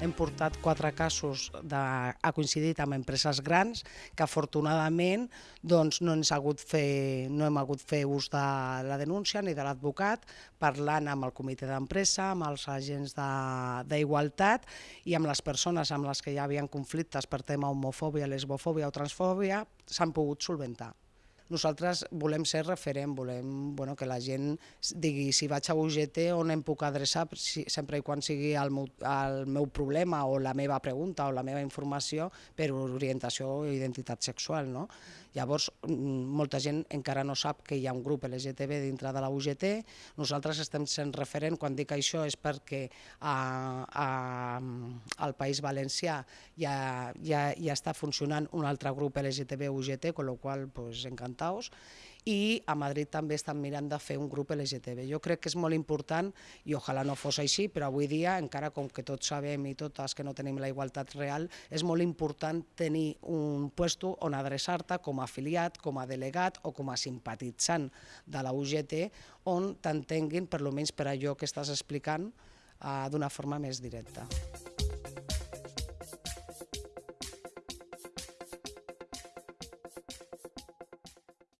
hem portat quatre casos de, ha coincidit amb empreses grans que afortunadament doncs, no, ens ha hagut fer, no hem hagut fer ús de la denúncia ni de l'advocat, parlant amb el comitè d'empresa, amb els agents d'igualtat i amb les persones amb les que ja havien conflictes per tema homofòbia, lesbofòbia o transfòbia, s'han pogut solventar. Nosaltres volem ser referent, volem bueno, que la gent digui si vaig a UGT on em puc adreçar si, sempre i quan sigui el meu, el meu problema o la meva pregunta o la meva informació per orientació o identitat sexual. No? Llavors, mm, molta gent encara no sap que hi ha un grup LGTB dintre de la UGT. Nosaltres estem sent referent, quan dic això és perquè a, a, al País Valencià ja, ja, ja està funcionant un altre grup LGTB UGT, amb la qual pues, encantat Taos, i a Madrid també estan mirant de fer un grup LGTB. Jo crec que és molt important, i ojalà no fos així, però avui dia, encara com que tots sabem i totes que no tenim la igualtat real, és molt important tenir un puesto on adreçar-te com a afiliat, com a delegat o com a simpatitzant de la UGT, on t'entenguin, per almenys per allò que estàs explicant, eh, d'una forma més directa.